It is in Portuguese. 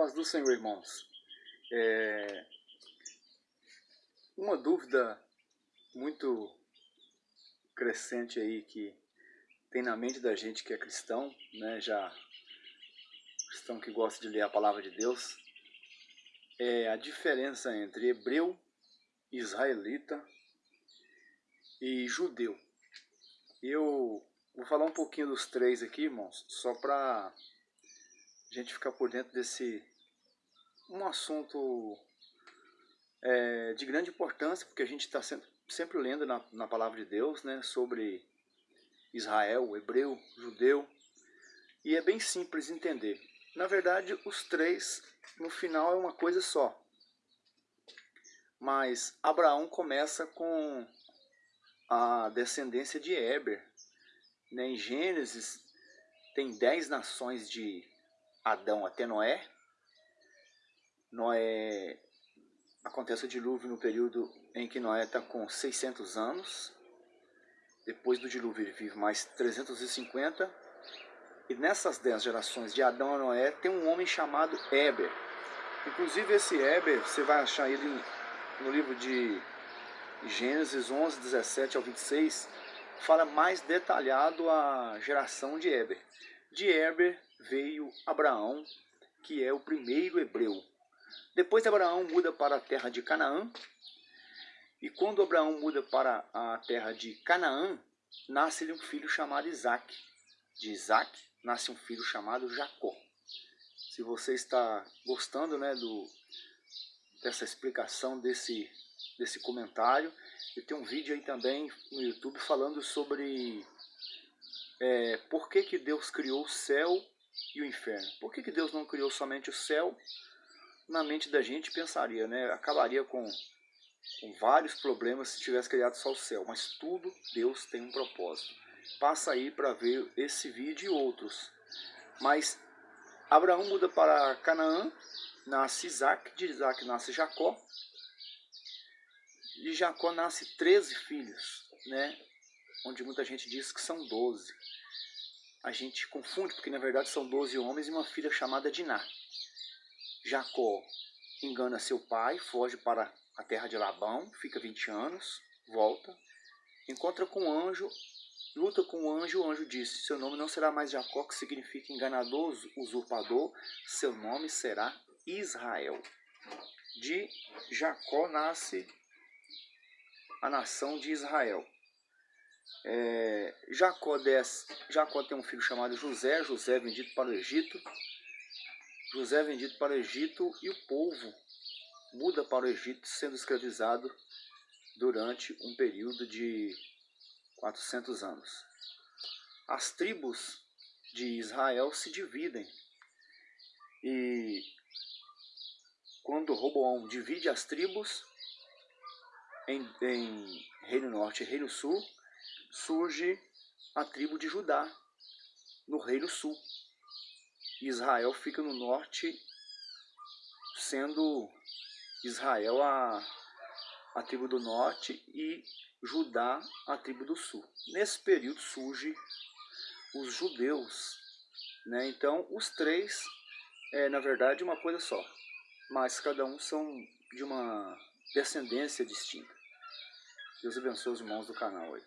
paz do Senhor, irmãos. É... Uma dúvida muito crescente aí que tem na mente da gente que é cristão, né, já cristão que gosta de ler a palavra de Deus, é a diferença entre hebreu, israelita e judeu. Eu vou falar um pouquinho dos três aqui, irmãos, só para a gente ficar por dentro desse um assunto é, de grande importância, porque a gente está sempre, sempre, lendo na, na palavra de Deus né, sobre Israel, hebreu, judeu, e é bem simples entender. Na verdade, os três, no final, é uma coisa só. Mas Abraão começa com a descendência de Eber. Né? Em Gênesis, tem dez nações de Adão até Noé. Noé acontece o dilúvio no período em que Noé está com 600 anos. Depois do dilúvio ele vive mais 350. E nessas 10 gerações de Adão a Noé tem um homem chamado Eber. Inclusive esse Eber, você vai achar ele no livro de Gênesis 11, 17 ao 26, fala mais detalhado a geração de Eber. De Eber veio Abraão, que é o primeiro hebreu. Depois Abraão muda para a terra de Canaã. E quando Abraão muda para a terra de Canaã, nasce-lhe um filho chamado Isaac. De Isaac nasce um filho chamado Jacó. Se você está gostando né, do, dessa explicação desse desse comentário. E tem um vídeo aí também no YouTube falando sobre é, por que, que Deus criou o céu e o inferno. Por que, que Deus não criou somente o céu? Na mente da gente pensaria, né? Acabaria com, com vários problemas se tivesse criado só o céu. Mas tudo Deus tem um propósito. Passa aí para ver esse vídeo e outros. Mas Abraão muda para Canaã, nasce Isaac, de Isaac nasce Jacó, de Jacó nasce 13 filhos, né? Onde muita gente diz que são 12. A gente confunde, porque na verdade são 12 homens e uma filha chamada Diná. Jacó engana seu pai, foge para a terra de Labão, fica 20 anos, volta, encontra com um anjo, luta com o anjo, o anjo disse, seu nome não será mais Jacó, que significa enganador, usurpador, seu nome será Israel. De Jacó nasce a nação de Israel. É, Jacó, Jacó tem um filho chamado José, José é vendido para o Egito. José é vendido para o Egito e o povo muda para o Egito sendo escravizado durante um período de 400 anos. As tribos de Israel se dividem e quando Roboão divide as tribos, em, em Reino Norte e Reino Sul, surge a tribo de Judá, no Reino Sul. Israel fica no norte, sendo Israel a, a tribo do norte e Judá a tribo do sul. Nesse período surge os judeus. Né? Então, os três é, na verdade, uma coisa só, mas cada um são de uma descendência distinta. Deus abençoe os irmãos do canal aí.